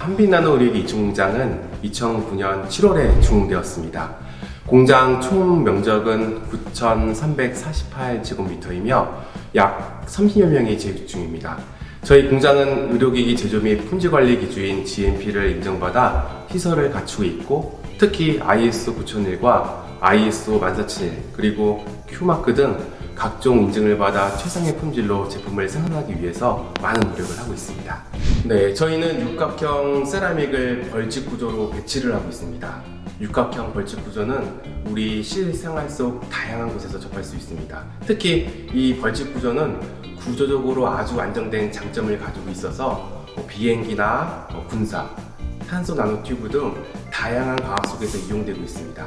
한빛나노 의료기 이중 공장은 2009년 7월에 준공되었습니다. 공장 총 면적은 9,348제곱미터이며 약 30여 명이 재직 중입니다. 저희 공장은 의료기기 제조 및 품질관리 기주인 GMP를 인정받아 시설을 갖추고 있고 특히 ISO 9001과 ISO 14001 그리고 Q마크 등 각종 인증을 받아 최상의 품질로 제품을 생산하기 위해서 많은 노력을 하고 있습니다. 네, 저희는 육각형 세라믹을 벌집 구조로 배치를 하고 있습니다. 육각형 벌집 구조는 우리 실생활 속 다양한 곳에서 접할 수 있습니다. 특히 이 벌집 구조는 구조적으로 아주 안정된 장점을 가지고 있어서 뭐 비행기나 뭐 군사, 탄소 나노튜브 등 다양한 과학 속에서 이용되고 있습니다.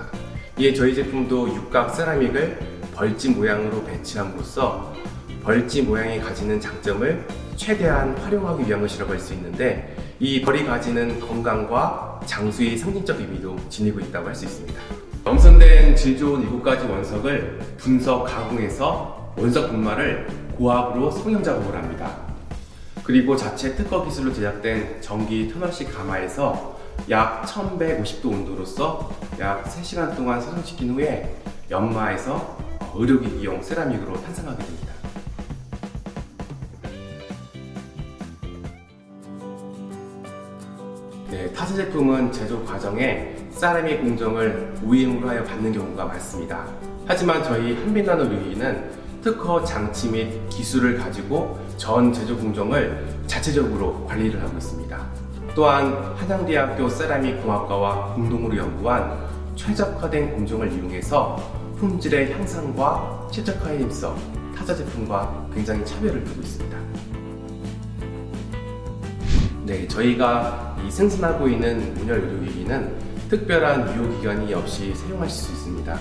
이에 저희 제품도 육각 세라믹을 벌집 모양으로 배치함으로써 벌집 모양이 가지는 장점을 최대한 활용하기 위한 것이라고 할 수 있는데 이 벌이 가지는 건강과 장수의 상징적 의미도 지니고 있다고 할 수 있습니다. 엄선된 질 좋은 7가지 원석을 분석 가공해서 원석 분말을 고압으로 성형 작업을 합니다. 그리고 자체 특허 기술로 제작된 전기 터널식 가마에서 약 1150도 온도로서 약 3시간 동안 성형시킨 후에 연마해서 의료기기용 세라믹으로 탄생하게 됩니다. 네, 타사 제품은 제조 과정에 세라믹 공정을 우임으로 하여 받는 경우가 많습니다. 하지만 저희 한빛나노 류이는 특허 장치 및 기술을 가지고 전 제조 공정을 자체적으로 관리를 하고 있습니다. 또한 한양대학교 세라믹 공학과와 공동으로 연구한 최적화된 공정을 이용해서 품질의 향상과 최적화에 힘써 타사 제품과 굉장히 차별을 두고 있습니다. 네, 저희가 이 생산하고 있는 문열 의료기기는 특별한 유효기간이 없이 사용하실 수 있습니다.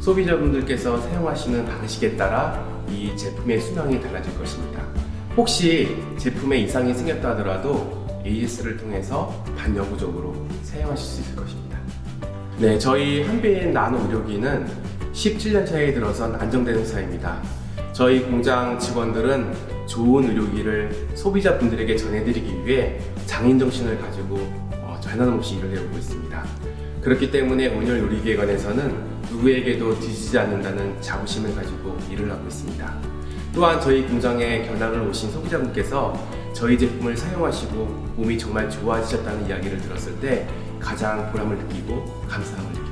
소비자분들께서 사용하시는 방식에 따라 이 제품의 수명이 달라질 것입니다. 혹시 제품에 이상이 생겼다 하더라도 AS를 통해서 반영구적으로 사용하실 수 있을 것입니다. 네, 저희 한빛 나노 의료기는 17년 차에 들어선 안정된 회사입니다. 저희 공장 직원들은 좋은 의료기를 소비자분들에게 전해드리기 위해 장인정신을 가지고 어, 변함없이 일을 해오고 있습니다. 그렇기 때문에 온열 요리기에 관해서는 누구에게도 뒤지지 않는다는 자부심을 가지고 일을 하고 있습니다. 또한 저희 공장에 견학을 오신 소비자분께서 저희 제품을 사용하시고 몸이 정말 좋아지셨다는 이야기를 들었을 때 가장 보람을 느끼고 감사함을 느낍니다.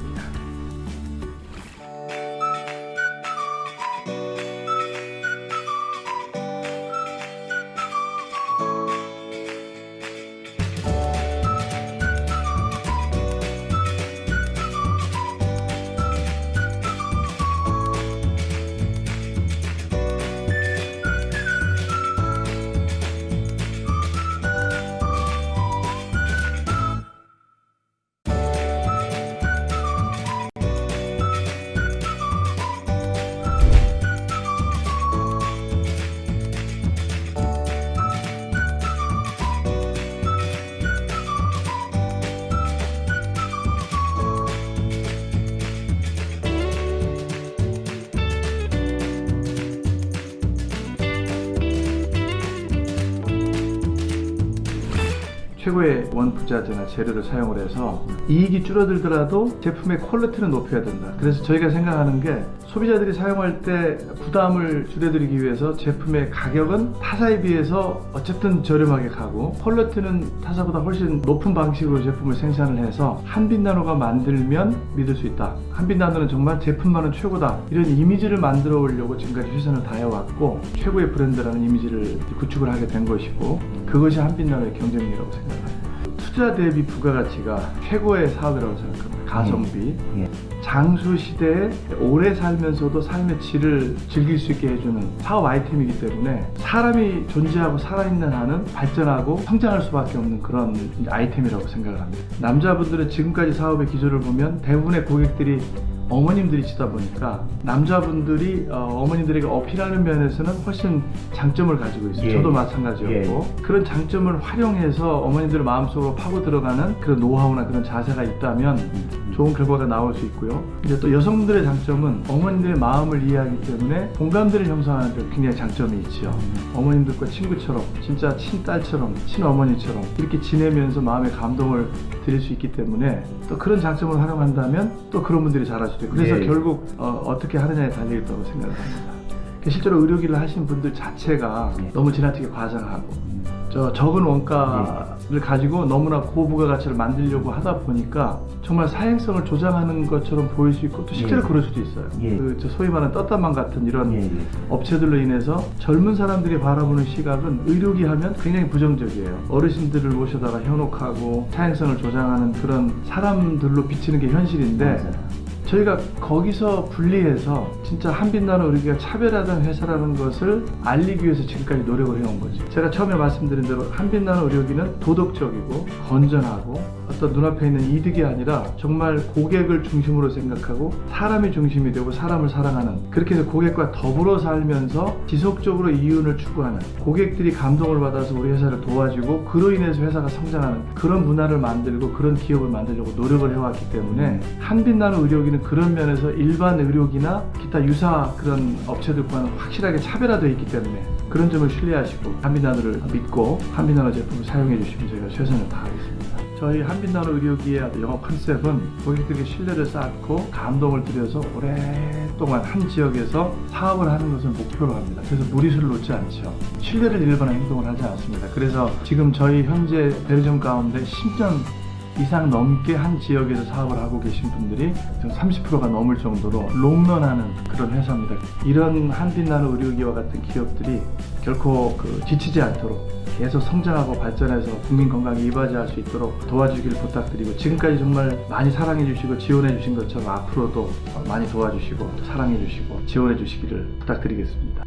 최고의 원부자재나 재료를 사용을 해서 이익이 줄어들더라도 제품의 퀄리티는 높여야 된다. 그래서 저희가 생각하는 게 소비자들이 사용할 때 부담을 줄여드리기 위해서 제품의 가격은 타사에 비해서 어쨌든 저렴하게 가고 퀄리티는 타사보다 훨씬 높은 방식으로 제품을 생산을 해서 한빛나노가 만들면 믿을 수 있다. 한빛나노는 정말 제품만은 최고다. 이런 이미지를 만들어 오려고 지금까지 최선을 다해왔고 최고의 브랜드라는 이미지를 구축을 하게 된 것이고 그것이 한빛나노의 경쟁력이라고 생각합니다. 투자 대비 부가가치가 최고의 사업이라고 생각합니다. 가성비. 예. 장수 시대에 오래 살면서도 삶의 질을 즐길 수 있게 해주는 사업 아이템이기 때문에 사람이 존재하고 살아있는 한은 발전하고 성장할 수밖에 없는 그런 아이템이라고 생각을 합니다. 남자분들은 지금까지 사업의 기조를 보면 대부분의 고객들이 어머님들이시다 보니까 남자분들이 어, 머님들에게 어필하는 면에서는 훨씬 장점을 가지고 있어요. 예. 저도 마찬가지였고 그런 장점을 활용해서 어머님들 마음속으로 파고 들어가는 그런 노하우나 그런 자세가 있다면 좋은 결과가 나올 수 있고요. 이제 또 여성분들의 장점은 어머님들의 마음을 이해하기 때문에 공감대를 형성하는 데 굉장히 장점이 있죠. 어머님들과 친구처럼 진짜 친딸처럼 친어머니처럼 이렇게 지내면서 마음의 감동을 드릴 수 있기 때문에 또 그런 장점을 활용한다면 또 그런 분들이 잘할 수도 있고 그래서 예. 결국 어, 떻게 하느냐에 달려 있다고 생각을 합니다. 실제로 의료기를 하신 분들 자체가 예. 너무 지나치게 과장하고 저 적은 원가 를 가지고 너무나 고부가 가치를 만들려고 하다 보니까 정말 사행성을 조장하는 것처럼 보일 수 있고 또 실제로 예. 그럴 수도 있어요. 예. 그저 소위 말하는 떴다만 같은 이런 예, 예. 업체들로 인해서 젊은 사람들이 바라보는 시각은 의료기 하면 굉장히 부정적이에요. 어르신들을 모셔다가 현혹하고 사행성을 조장하는 그런 사람들로 비치는 게 현실인데 맞아요. 저희가 거기서 분리해서 진짜 한빛나는 의료기가 차별화된 회사라는 것을 알리기 위해서 지금까지 노력을 해온 거죠. 제가 처음에 말씀드린 대로 한빛나는 의료기는 도덕적이고 건전하고 어떤 눈앞에 있는 이득이 아니라 정말 고객을 중심으로 생각하고 사람이 중심이 되고 사람을 사랑하는 그렇게 해서 고객과 더불어 살면서 지속적으로 이윤을 추구하는 고객들이 감동을 받아서 우리 회사를 도와주고 그로 인해서 회사가 성장하는 그런 문화를 만들고 그런 기업을 만들려고 노력을 해왔기 때문에 한빛나는 의료기는 그런 면에서 일반 의료기나 기타 유사 그런 업체들과는 확실하게 차별화되어 있기 때문에 그런 점을 신뢰하시고 한빛나노를 믿고 한빛나노 제품을 사용해 주시면 저희가 최선을 다하겠습니다. 저희 한빛나노 의료기의 영업 컨셉은 고객들에게 신뢰를 쌓고 감동을 드려서 오랫동안 한 지역에서 사업을 하는 것을 목표로 합니다. 그래서 무리수를 놓지 않죠. 신뢰를 잃거나 행동을 하지 않습니다. 그래서 지금 저희 현재 베르점 가운데 10년 이상 넘게 한 지역에서 사업을 하고 계신 분들이 30%가 넘을 정도로 롱런하는 그런 회사입니다. 이런 한빛나는 의료기와 같은 기업들이 결코 그 지치지 않도록 계속 성장하고 발전해서 국민 건강에 이바지할 수 있도록 도와주기를 부탁드리고 지금까지 정말 많이 사랑해 주시고 지원해 주신 것처럼 앞으로도 많이 도와주시고 또 사랑해 주시고 지원해 주시기를 부탁드리겠습니다.